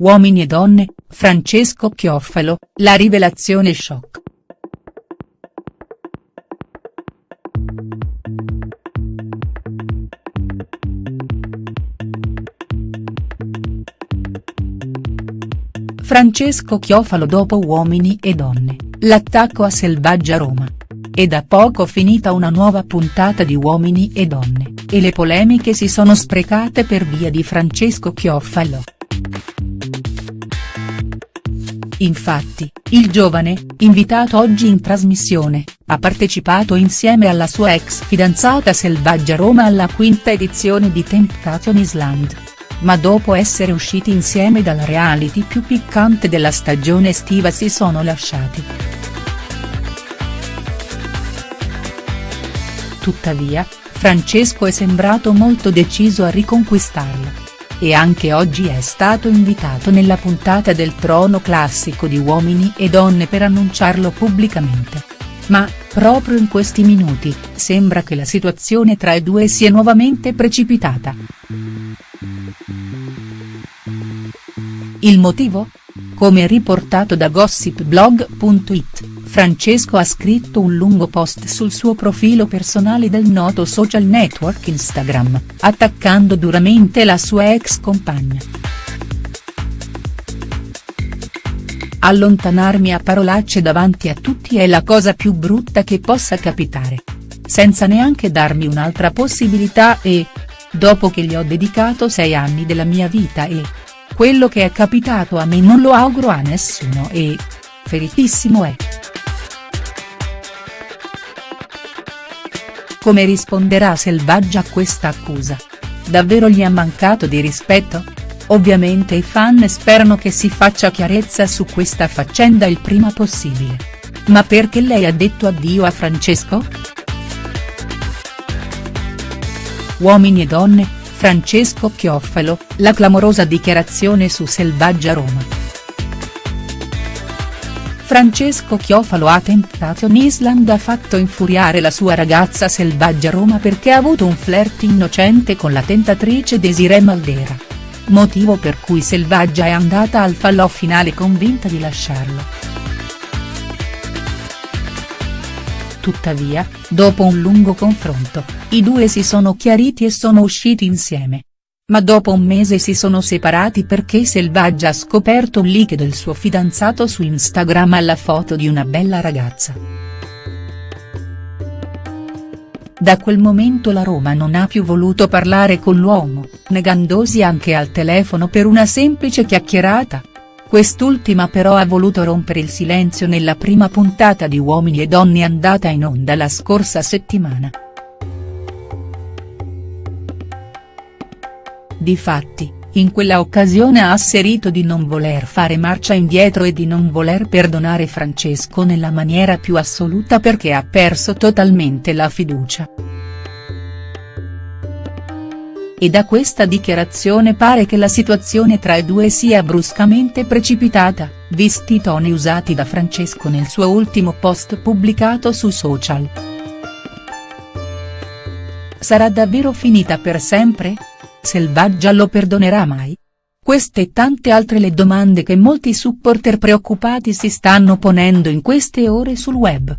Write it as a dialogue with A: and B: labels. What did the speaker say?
A: Uomini e donne, Francesco Chiofalo, la rivelazione shock. Francesco Chiofalo dopo Uomini e donne, l'attacco a Selvaggia Roma. È da poco finita una nuova puntata di Uomini e donne, e le polemiche si sono sprecate per via di Francesco Chiofalo. Infatti, il giovane, invitato oggi in trasmissione, ha partecipato insieme alla sua ex fidanzata Selvaggia Roma alla quinta edizione di Temptation Island ma dopo essere usciti insieme dal reality più piccante della stagione estiva si sono lasciati. Tuttavia, Francesco è sembrato molto deciso a riconquistarla. E anche oggi è stato invitato nella puntata del trono classico di Uomini e Donne per annunciarlo pubblicamente. Ma, proprio in questi minuti, sembra che la situazione tra i due sia nuovamente precipitata. Il motivo? Come riportato da gossipblog.it, Francesco ha scritto un lungo post sul suo profilo personale del noto social network Instagram, attaccando duramente la sua ex compagna. Allontanarmi a parolacce davanti a tutti è la cosa più brutta che possa capitare. Senza neanche darmi un'altra possibilità e, dopo che gli ho dedicato sei anni della mia vita e. Quello che è capitato a me non lo auguro a nessuno e. Feritissimo è. Come risponderà Selvaggia a questa accusa? Davvero gli ha mancato di rispetto? Ovviamente i fan sperano che si faccia chiarezza su questa faccenda il prima possibile. Ma perché lei ha detto addio a Francesco?. Uomini e donne, Francesco Chiofalo, la clamorosa dichiarazione su Selvaggia Roma. Francesco Chiofalo a Temptation Island ha fatto infuriare la sua ragazza Selvaggia Roma perché ha avuto un flirt innocente con la tentatrice Desiree Maldera. Motivo per cui Selvaggia è andata al falò finale convinta di lasciarlo. Tuttavia, dopo un lungo confronto, i due si sono chiariti e sono usciti insieme. Ma dopo un mese si sono separati perché Selvaggia ha scoperto un leak del suo fidanzato su Instagram alla foto di una bella ragazza. Da quel momento la Roma non ha più voluto parlare con l'uomo, negandosi anche al telefono per una semplice chiacchierata. Quest'ultima però ha voluto rompere il silenzio nella prima puntata di Uomini e Donne andata in onda la scorsa settimana. Difatti, in quella occasione ha asserito di non voler fare marcia indietro e di non voler perdonare Francesco nella maniera più assoluta perché ha perso totalmente la fiducia e da questa dichiarazione pare che la situazione tra i due sia bruscamente precipitata, visti i toni usati da Francesco nel suo ultimo post pubblicato su social. Sarà davvero finita per sempre? Selvaggia lo perdonerà mai? Queste e tante altre le domande che molti supporter preoccupati si stanno ponendo in queste ore sul web.